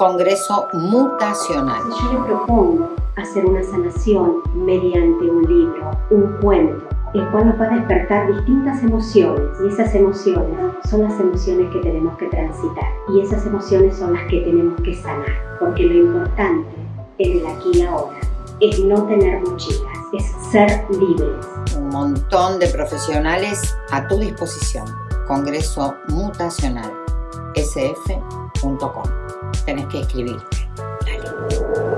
Congreso Mutacional. Yo le propongo hacer una sanación mediante un libro, un cuento, el cual nos va a despertar distintas emociones y esas emociones son las emociones que tenemos que transitar y esas emociones son las que tenemos que sanar porque lo importante en el aquí y ahora es no tener mochilas, es ser libres. Un montón de profesionales a tu disposición. Congreso Mutacional sf.com. Tenés que escribirte. Dale.